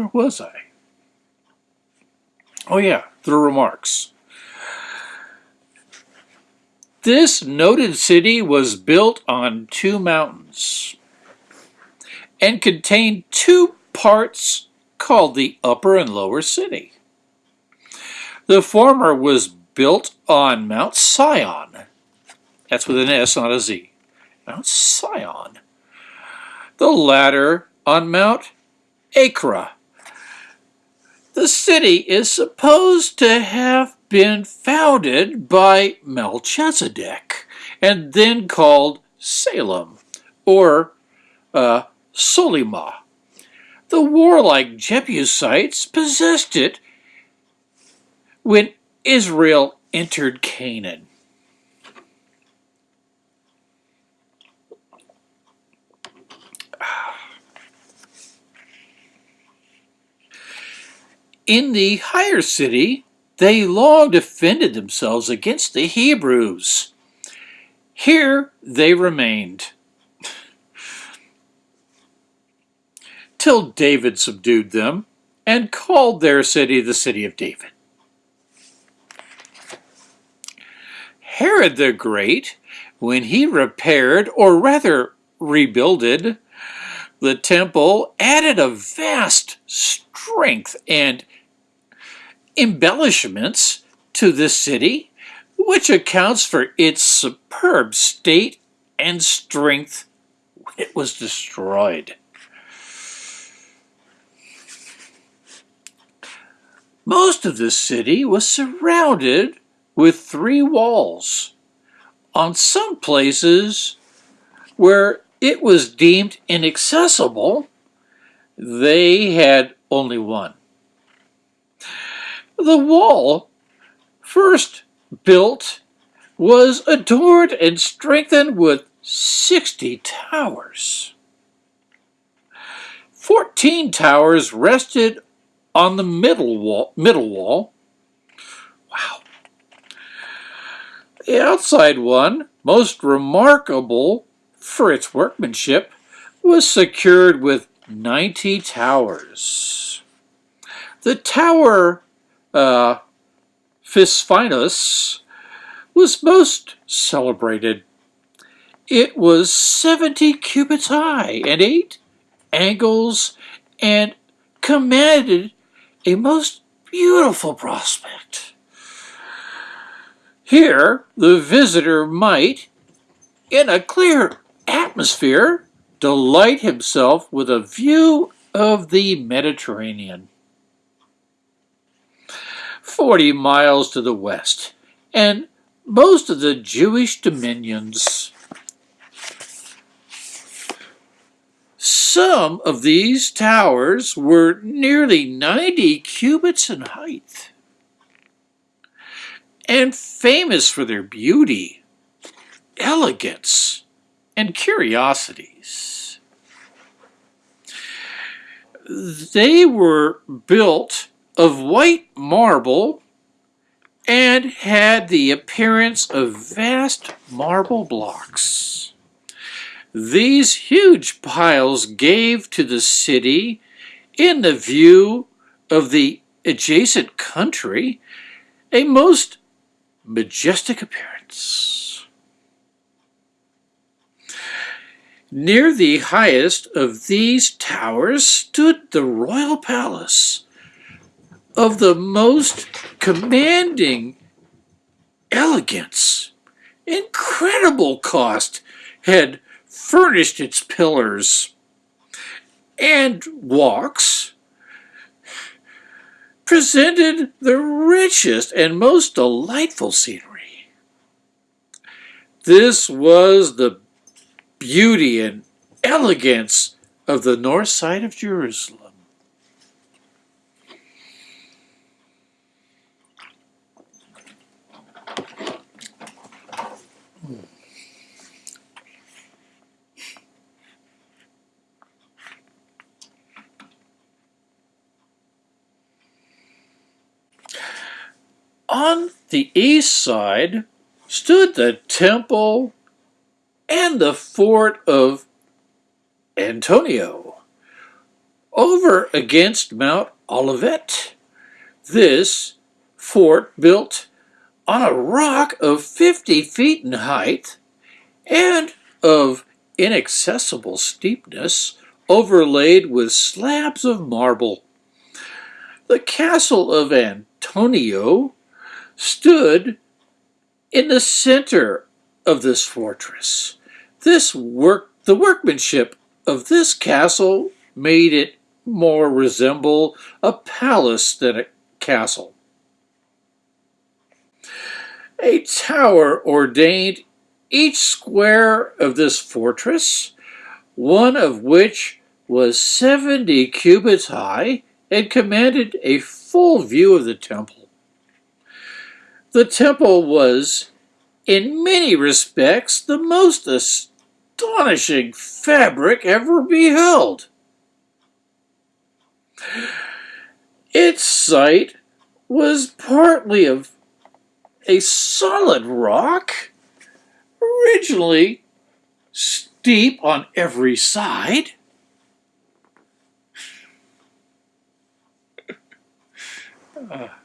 Where was I? Oh yeah, the remarks. This noted city was built on two mountains and contained two parts called the Upper and Lower City. The former was built on Mount Sion. That's with an S, not a Z. Mount Sion. The latter on Mount Acra. The city is supposed to have been founded by Melchizedek and then called Salem or uh, Solyma. The warlike Jebusites possessed it when Israel entered Canaan. In the higher city, they long defended themselves against the Hebrews. Here they remained. till David subdued them and called their city the city of David. Herod the Great, when he repaired, or rather rebuilded, the temple, added a vast strength and embellishments to the city, which accounts for its superb state and strength it was destroyed. Most of the city was surrounded with three walls. On some places where it was deemed inaccessible, they had only one. The wall, first built, was adorned and strengthened with 60 towers. Fourteen towers rested on the middle wall, middle wall. Wow. The outside one, most remarkable for its workmanship, was secured with 90 towers. The tower uh, Psephinus was most celebrated. It was 70 cubits high and eight angles and commanded a most beautiful prospect. Here, the visitor might, in a clear atmosphere, delight himself with a view of the Mediterranean. Forty miles to the west, and most of the Jewish dominions Some of these towers were nearly 90 cubits in height and famous for their beauty, elegance, and curiosities. They were built of white marble and had the appearance of vast marble blocks. These huge piles gave to the city, in the view of the adjacent country, a most majestic appearance. Near the highest of these towers stood the royal palace of the most commanding elegance. Incredible cost had furnished its pillars and walks, presented the richest and most delightful scenery. This was the beauty and elegance of the north side of Jerusalem. On the east side stood the temple and the fort of Antonia, over against Mount Olivet. This fort built on a rock of 50 feet in height and of inaccessible steepness overlaid with slabs of marble. The castle of Antonia stood in the center of this fortress. This work, the workmanship of this castle made it more resemble a palace than a castle. A tower ordained each square of this fortress, one of which was 70 cubits high and commanded a full view of the temple. The temple was, in many respects, the most astonishing fabric ever beheld. Its site was partly of a solid rock, originally steep on every side. Uh,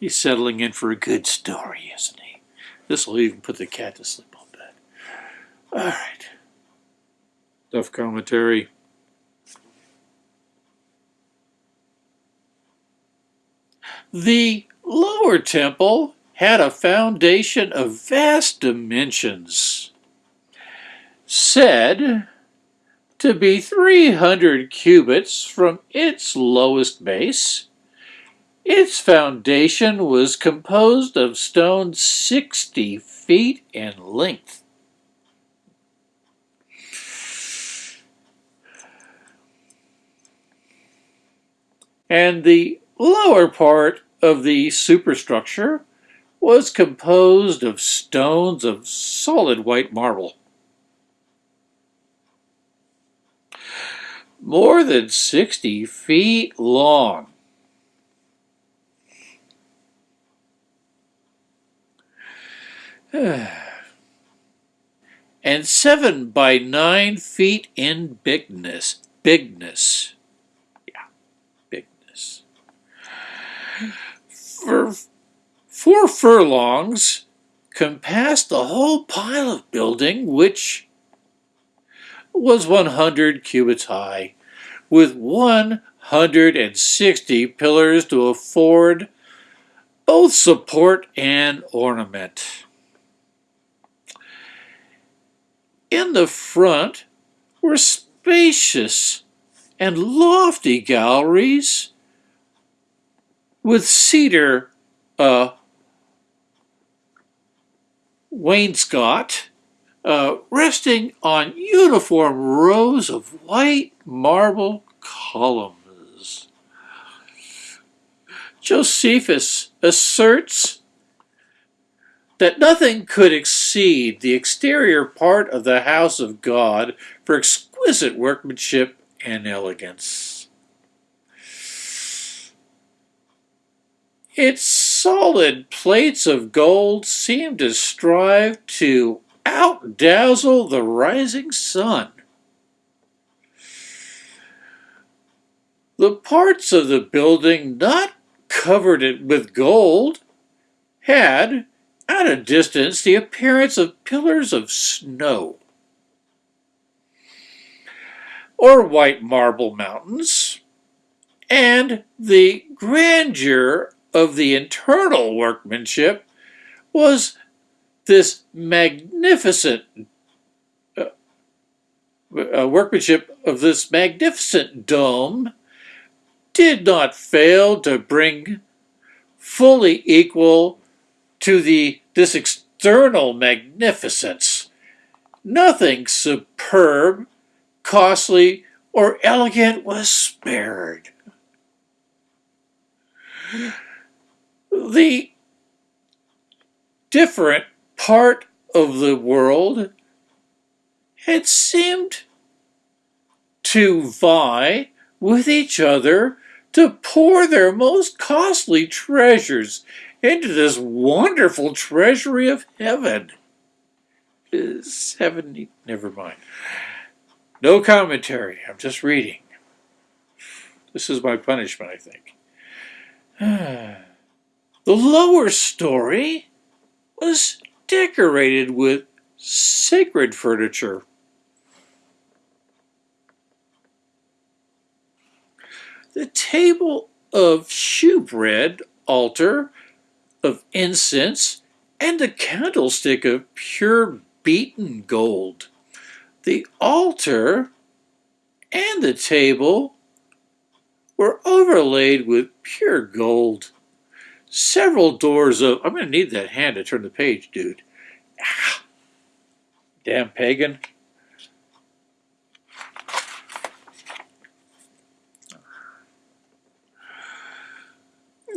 he's settling in for a good story, isn't he? This will even put the cat to sleep on bed. All right. Enough commentary. The lower temple had a foundation of vast dimensions, said to be 300 cubits from its lowest base. Its foundation was composed of stone 60 feet in length. And the lower part of the superstructure was composed of stones of solid white marble. More than 60 feet long. and seven by nine feet in bigness. Bigness. Yeah, bigness. For four furlongs compassed the whole pile of building, which was 100 cubits high, with 160 pillars to afford both support and ornament. In the front were spacious and lofty galleries with cedar uh, wainscot uh, resting on uniform rows of white marble columns. Josephus asserts that nothing could exceed the exterior part of the house of God for exquisite workmanship and elegance. Its solid plates of gold seemed to strive to outdazzle the rising sun. The parts of the building not covered it with gold had, at a distance, the appearance of pillars of snow or white marble mountains, and the grandeur of the internal workmanship was this magnificent uh, uh, workmanship of this magnificent dome did not fail to bring fully equal to the this external magnificence. Nothing superb, costly, or elegant was spared the different part of the world had seemed to vie with each other to pour their most costly treasures into this wonderful treasury of heaven. 70, never mind. No commentary, I'm just reading. This is my punishment, I think. the lower story was decorated with sacred furniture. The table of shewbread, altar of incense, and a candlestick of pure beaten gold. The altar and the table were overlaid with pure gold. Several doors of, I'm going to need that hand to turn the page, dude. Ah, damn pagan.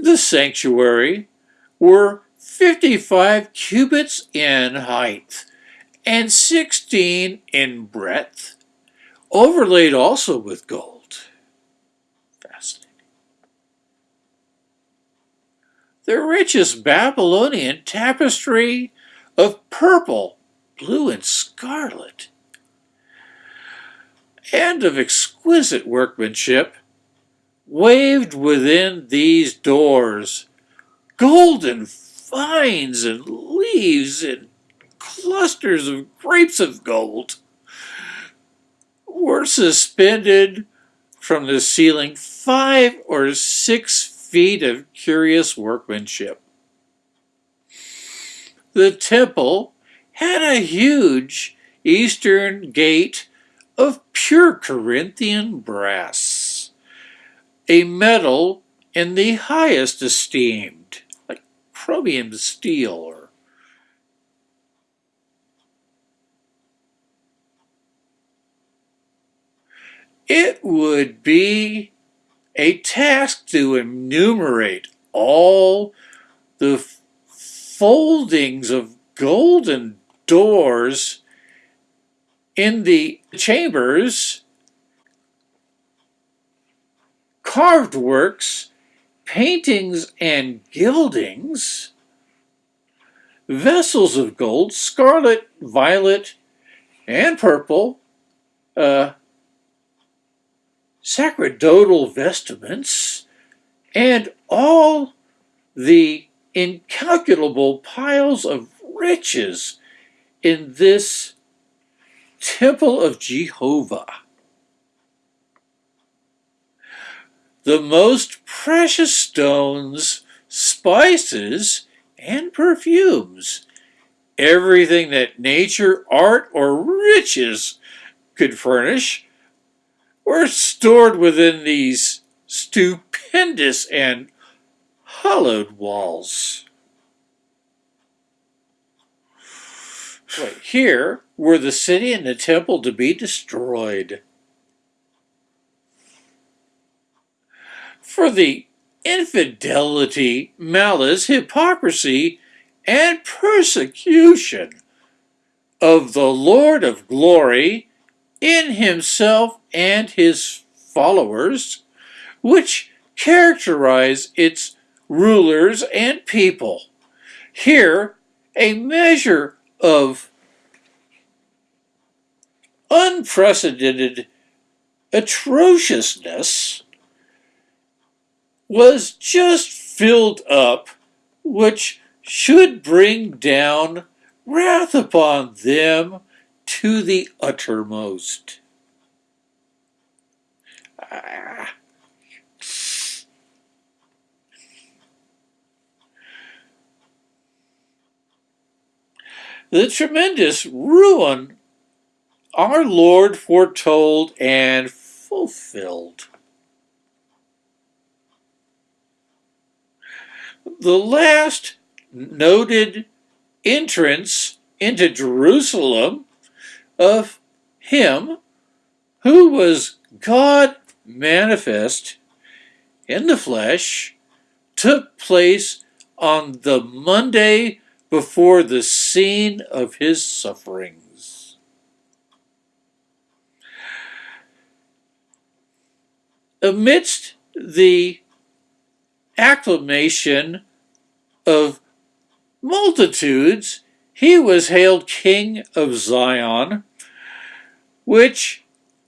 The sanctuary were 55 cubits in height and 16 in breadth, overlaid also with gold. Fascinating. The richest Babylonian tapestry of purple, blue, and scarlet, and of exquisite workmanship, waved within these doors golden vines and leaves and clusters of grapes of gold were suspended from the ceiling five or six feet of curious workmanship. The temple had a huge eastern gate of pure Corinthian brass, a metal in the highest esteem chromium steel or it would be a task to enumerate all the foldings of golden doors in the chambers, carved works, paintings and gildings, vessels of gold, scarlet, violet, and purple, uh, sacerdotal vestments, and all the incalculable piles of riches in this temple of Jehovah. The most precious stones, spices, and perfumes. Everything that nature, art, or riches could furnish were stored within these stupendous and hollowed walls. Wait, here were the city and the temple to be destroyed. For the infidelity, malice, hypocrisy, and persecution of the Lord of glory in himself and his followers, which characterize its rulers and people. Here, a measure of unprecedented atrociousness was just filled up, which should bring down wrath upon them to the uttermost. Ah. The tremendous ruin our Lord foretold and fulfilled. The last noted entrance into Jerusalem of him who was God manifest in the flesh took place on the Monday before the scene of his sufferings. Amidst the acclamation of multitudes, he was hailed King of Zion, which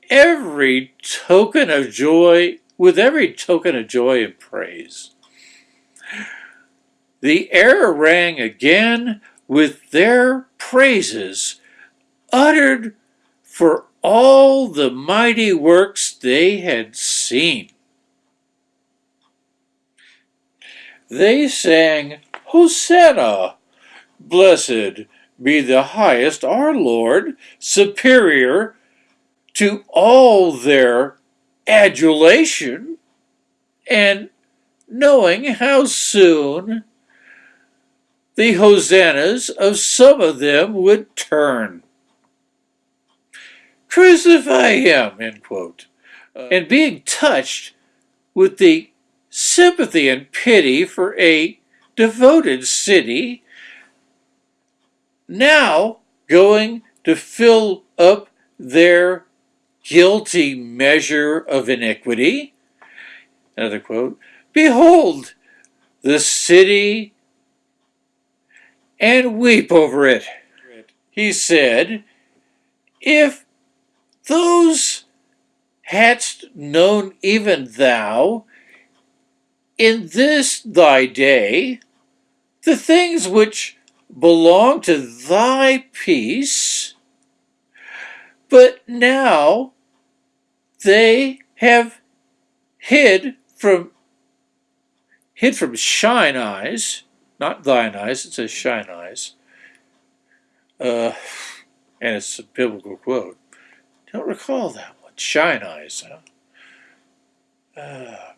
every token of joy, with every token of joy and praise. The air rang again with their praises, uttered for all the mighty works they had seen. They sang, Hosanna! Blessed be the highest our Lord, superior to all their adulation, and knowing how soon the hosannas of some of them would turn. Crucify him, end quote. Uh, and being touched with the sympathy and pity for a devoted city, now going to fill up their guilty measure of iniquity. Another quote Behold, the city and weep over it. He said, If those hadst known even thou, in this thy day, the things which belong to thy peace, but now they have hid from hid from shine eyes, not thine eyes, it says shine eyes. Uh, and it's a biblical quote. Don't recall that one. Shine eyes, huh? Uh,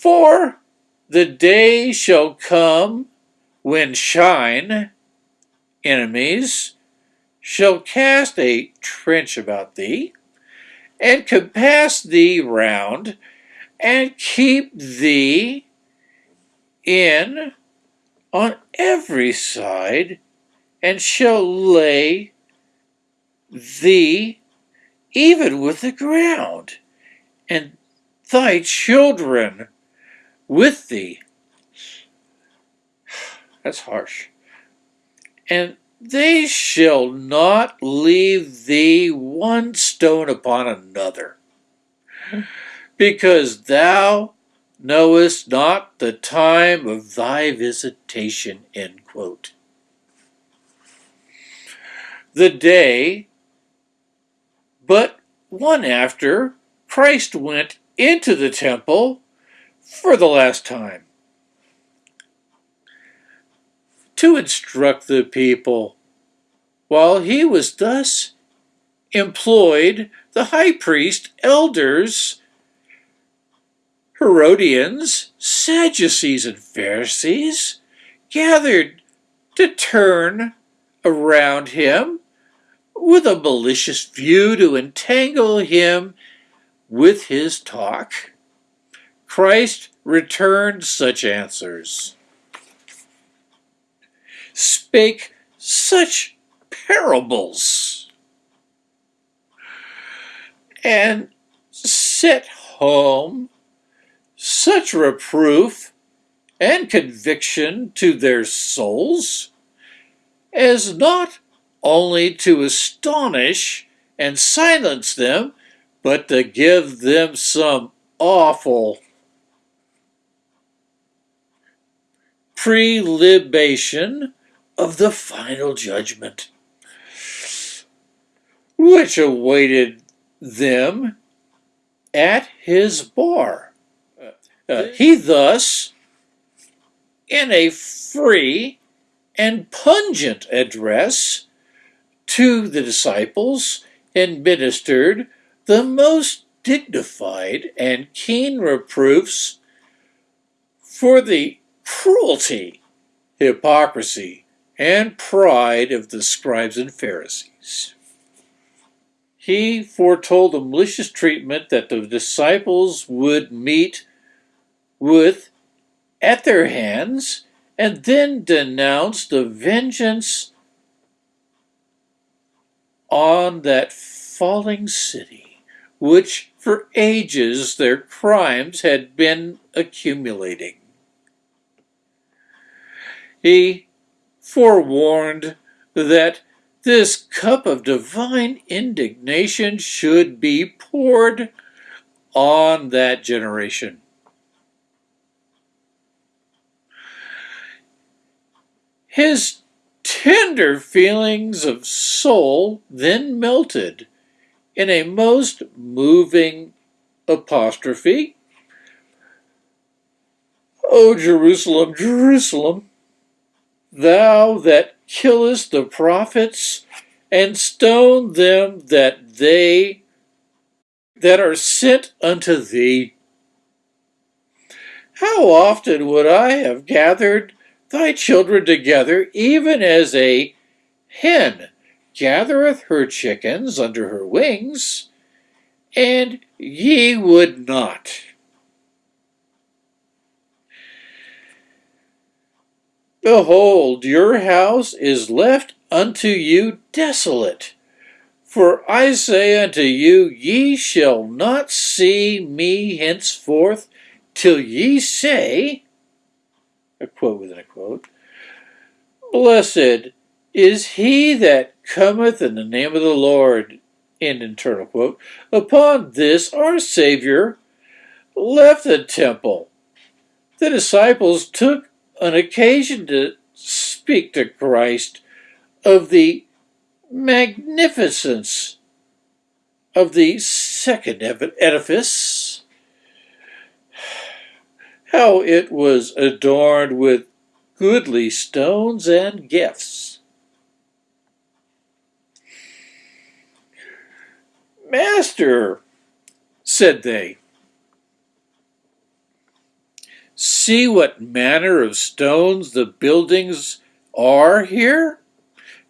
For the day shall come when shine, enemies, shall cast a trench about thee, and compass thee round, and keep thee in on every side, and shall lay thee even with the ground, and thy children with thee. That's harsh. And they shall not leave thee one stone upon another, because thou knowest not the time of thy visitation. End quote. The day, but one after, Christ went into the temple for the last time to instruct the people. While he was thus employed, the high priest, elders, Herodians, Sadducees, and Pharisees gathered to turn around him with a malicious view to entangle him with his talk. Christ returned such answers. Spake such parables. And set home such reproof and conviction to their souls as not only to astonish and silence them, but to give them some awful prelibation of the final judgment, which awaited them at his bar. Uh, he thus, in a free and pungent address to the disciples, administered the most dignified and keen reproofs for the cruelty, hypocrisy, and pride of the scribes and Pharisees. He foretold the malicious treatment that the disciples would meet with at their hands and then denounced the vengeance on that falling city, which for ages their crimes had been accumulating. He forewarned that this cup of divine indignation should be poured on that generation. His tender feelings of soul then melted in a most moving apostrophe. O Jerusalem, Jerusalem, thou that killest the prophets and stone them that they that are sent unto thee. How often would I have gathered thy children together, even as a hen gathereth her chickens under her wings, and ye would not. Behold, your house is left unto you desolate. For I say unto you, ye shall not see me henceforth till ye say, a quote within a quote, Blessed is he that cometh in the name of the Lord, end internal quote. Upon this our Savior left the temple. The disciples took an occasion to speak to Christ of the magnificence of the second edifice, how it was adorned with goodly stones and gifts. Master, said they, see what manner of stones the buildings are here?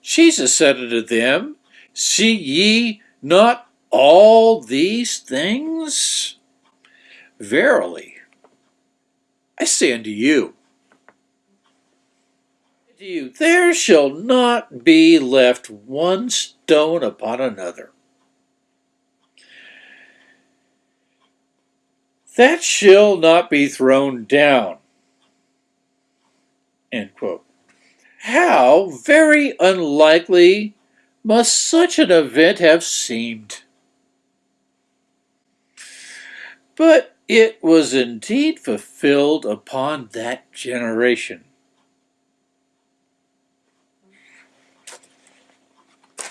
Jesus said unto them, See ye not all these things? Verily, I say unto you, you, there shall not be left one stone upon another. That shall not be thrown down. End quote. How very unlikely must such an event have seemed? But it was indeed fulfilled upon that generation. I'm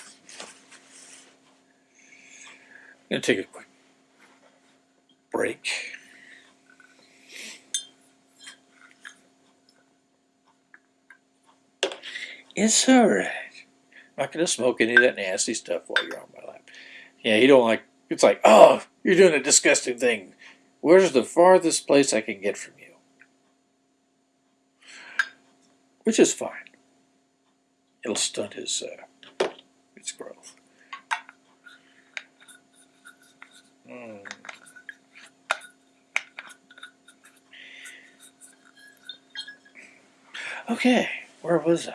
going to take a quick break. It's all right. I'm not going to smoke any of that nasty stuff while you're on my lap. Yeah, you don't like, it's like, oh, you're doing a disgusting thing. Where's the farthest place I can get from you? Which is fine. It'll stunt his, uh, its growth. Mm. Okay, where was I?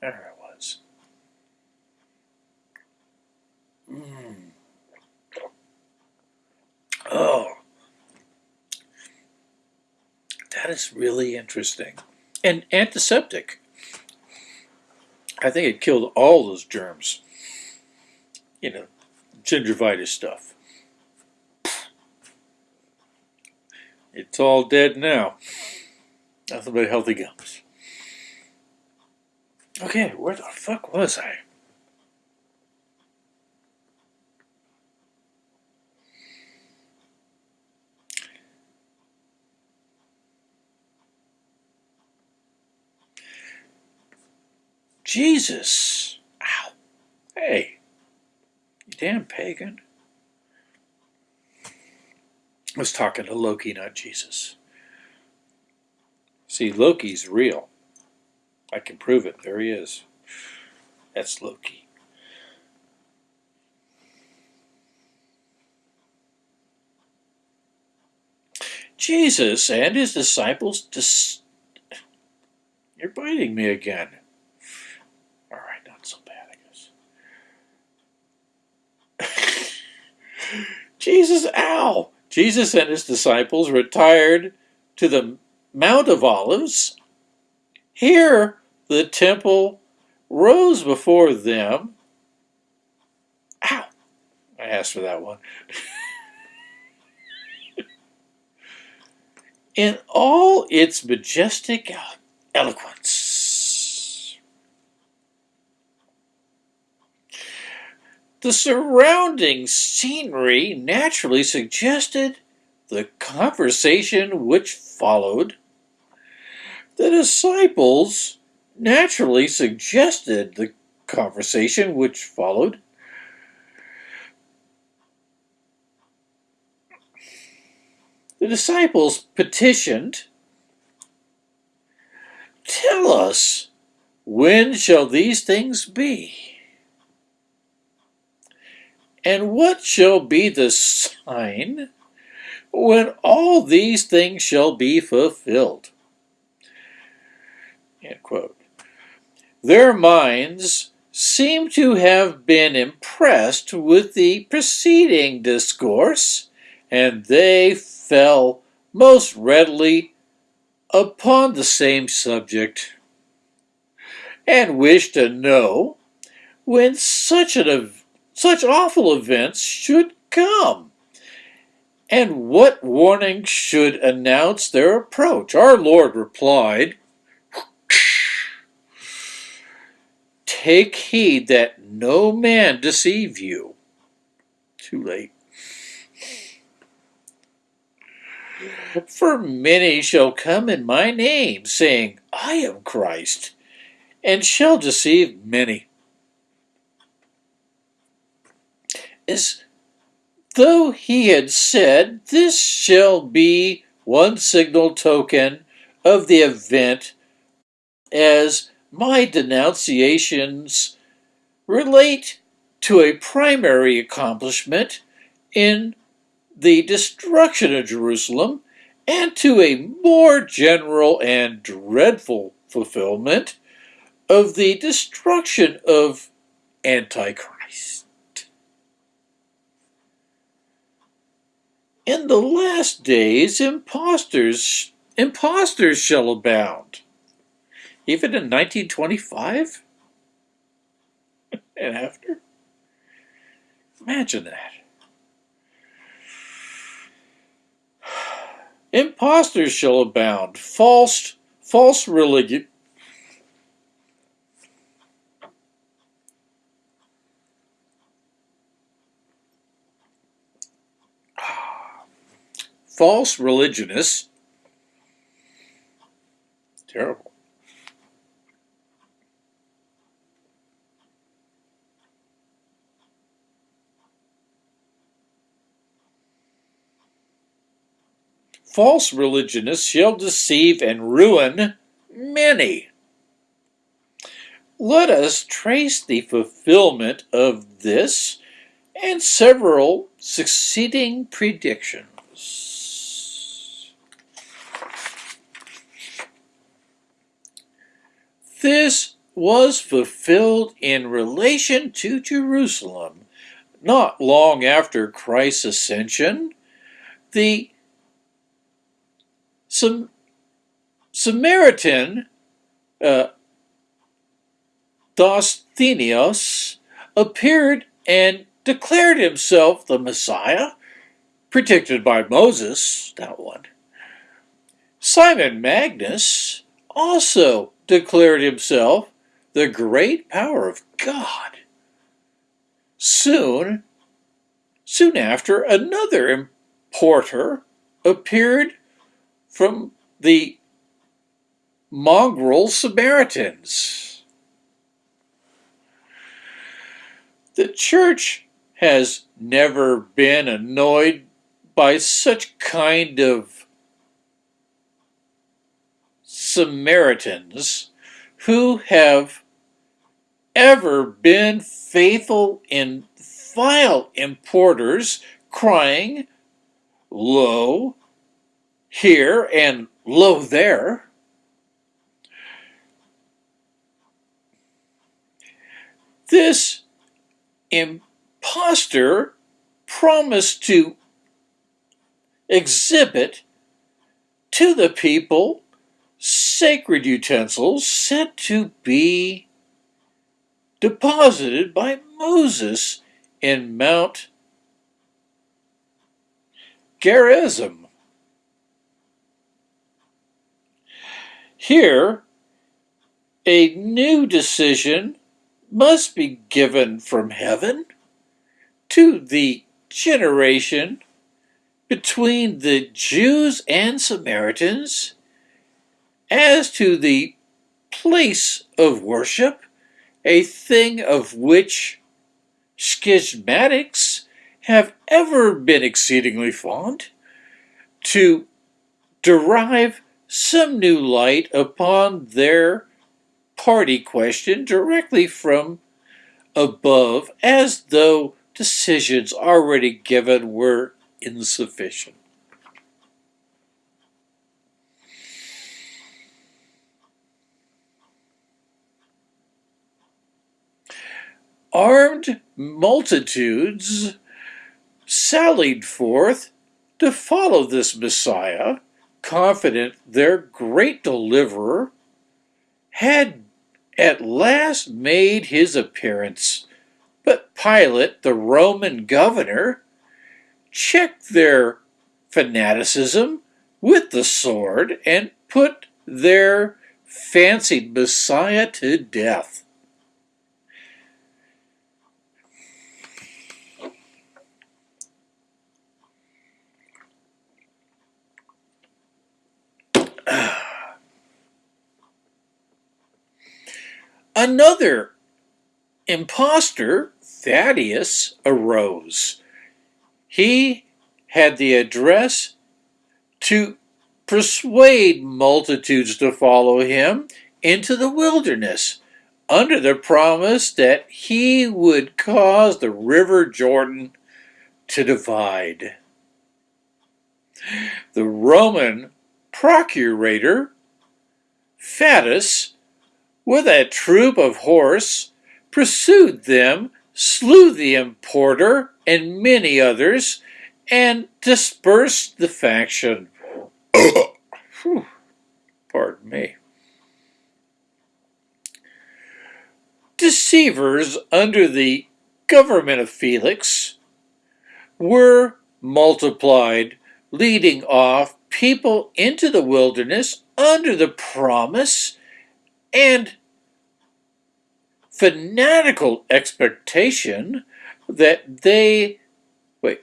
There I was. Mm. Oh, that is really interesting. And antiseptic. I think it killed all those germs. You know, gingivitis stuff. It's all dead now. Nothing but healthy gums. Okay, where the fuck was I? Jesus. Ow. Hey. You damn pagan. I was talking to Loki, not Jesus. See, Loki's real. I can prove it. There he is. That's Loki. Jesus and his disciples dis You're biting me again. All right, not so bad, I guess. Jesus, ow! Jesus and his disciples retired to the Mount of Olives. Here the temple rose before them. Ow! I asked for that one. In all its majestic eloquence. The surrounding scenery naturally suggested the conversation which followed. The disciples naturally suggested the conversation which followed. The disciples petitioned, Tell us, when shall these things be? And what shall be the sign when all these things shall be fulfilled? End quote. Their minds seem to have been impressed with the preceding discourse, and they fell most readily upon the same subject, and wished to know when such an such awful events should come, and what warning should announce their approach. Our Lord replied, Take heed that no man deceive you. Too late. For many shall come in my name, saying, I am Christ, and shall deceive many. As though he had said, This shall be one signal token of the event as my denunciations relate to a primary accomplishment in the destruction of Jerusalem and to a more general and dreadful fulfillment of the destruction of Antichrist. In the last days, impostors, impostors shall abound even in 1925 and after. Imagine that. Impostors shall abound, false, false religion. False religionists. Terrible. false religionists shall deceive and ruin many. Let us trace the fulfillment of this and several succeeding predictions. This was fulfilled in relation to Jerusalem not long after Christ's ascension. The some Samaritan uh, Dosthenios appeared and declared himself the Messiah, predicted by Moses, that one. Simon Magus also declared himself the great power of God. Soon, soon after, another importer appeared from the mongrel Samaritans. The church has never been annoyed by such kind of Samaritans who have ever been faithful in vile importers crying, Lo, here and lo there. This impostor promised to exhibit to the people sacred utensils sent to be deposited by Moses in Mount Gerizim. Here, a new decision must be given from heaven to the generation between the Jews and Samaritans as to the place of worship, a thing of which schismatics have ever been exceedingly fond, to derive some new light upon their party question directly from above as though decisions already given were insufficient. Armed multitudes sallied forth to follow this Messiah, confident their great deliverer had at last made his appearance. But Pilate, the Roman governor, checked their fanaticism with the sword and put their fancied Messiah to death. Another impostor, Thaddeus, arose. He had the address to persuade multitudes to follow him into the wilderness under the promise that he would cause the river Jordan to divide. The Roman procurator, Fadus, with a troop of horse, pursued them, slew the importer and many others, and dispersed the faction. Pardon me. Deceivers under the government of Felix were multiplied, leading off people into the wilderness under the promise and fanatical expectation that they wait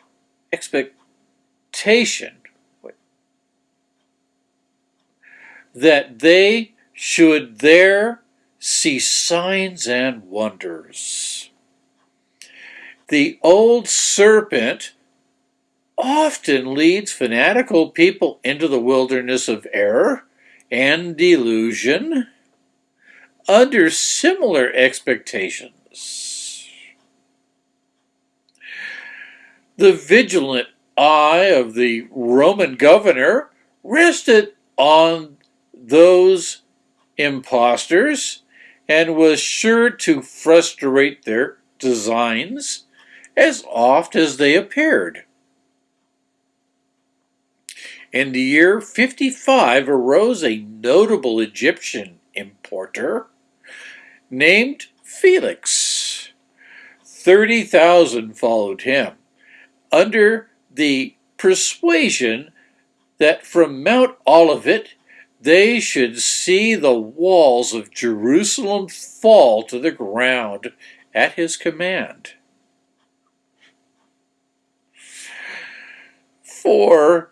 expectation wait that they should there see signs and wonders. The old serpent often leads fanatical people into the wilderness of error and delusion under similar expectations. The vigilant eye of the Roman governor rested on those impostors and was sure to frustrate their designs as oft as they appeared. In the year 55 arose a notable Egyptian importer named Felix. 30,000 followed him under the persuasion that from Mount Olivet they should see the walls of Jerusalem fall to the ground at his command. For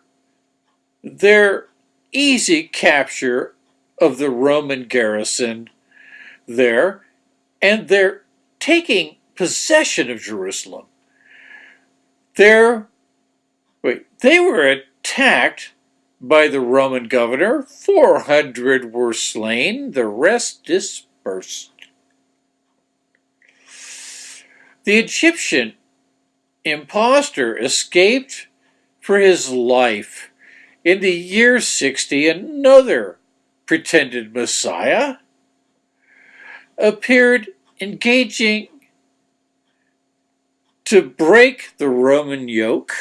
their easy capture of the Roman garrison there, and they're taking possession of Jerusalem. They're, wait, they were attacked by the Roman governor. 400 were slain, the rest dispersed. The Egyptian impostor escaped for his life. In the year 60, another pretended Messiah appeared engaging to break the Roman yoke.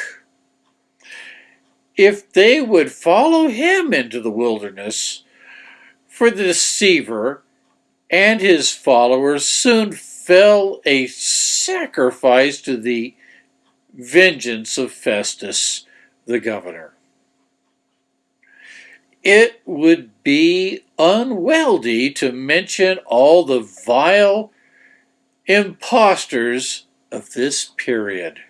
if they would follow him into the wilderness, for the deceiver and his followers soon fell a sacrifice to the vengeance of Festus, the governor. It would be unwieldy to mention all the vile impostors of this period.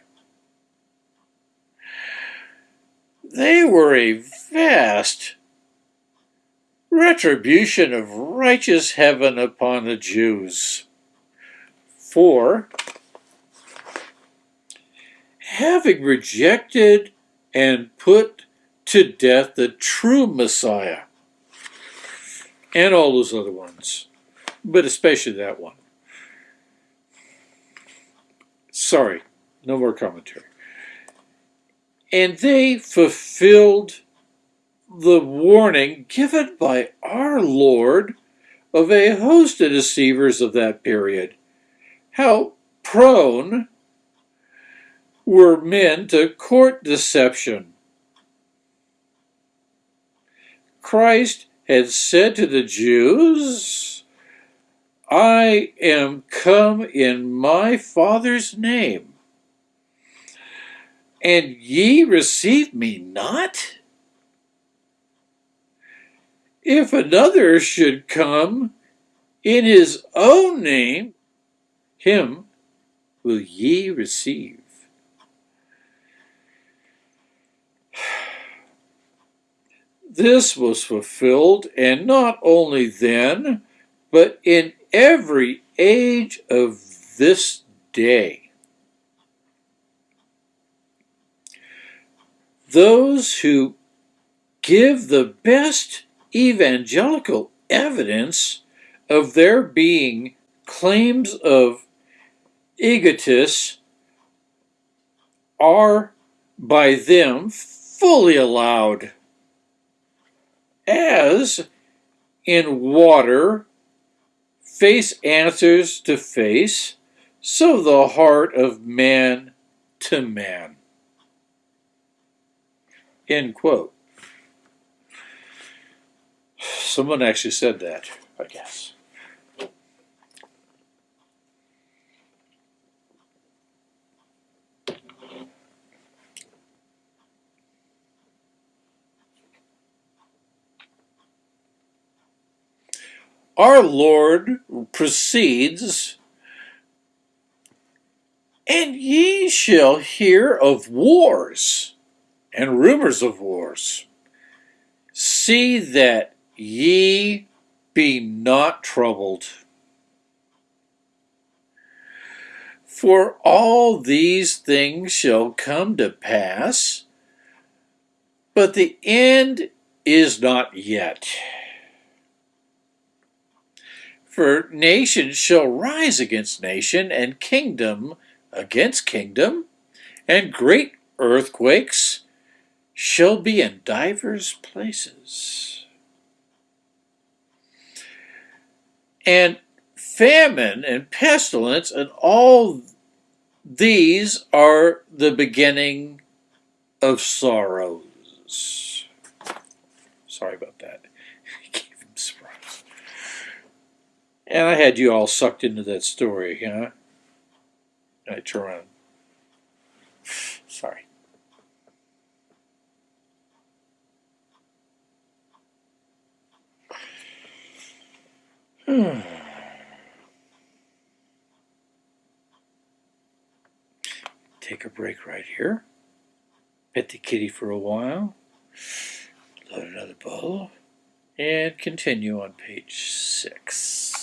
They were a vast retribution of righteous heaven upon the Jews. For, having rejected and put to death the true Messiah, and all those other ones, but especially that one. Sorry, no more commentary. And they fulfilled the warning given by our Lord of a host of deceivers of that period. How prone were men to court deception. Christ had said to the Jews, I am come in my Father's name, and ye receive me not? If another should come in his own name, him will ye receive. This was fulfilled, and not only then, but in every age of this day. Those who give the best evangelical evidence of their being claims of egotists are by them fully allowed as in water face answers to face, so the heart of man to man. End quote. Someone actually said that, I guess. Our Lord proceeds, and ye shall hear of wars and rumors of wars. See that ye be not troubled. For all these things shall come to pass, but the end is not yet. For nation shall rise against nation, and kingdom against kingdom, and great earthquakes shall be in divers places. And famine and pestilence and all these are the beginning of sorrows. Sorry about that. And I had you all sucked into that story, huh? I turn around. Sorry. Take a break right here. Pet the kitty for a while. Load another bowl. And continue on page six.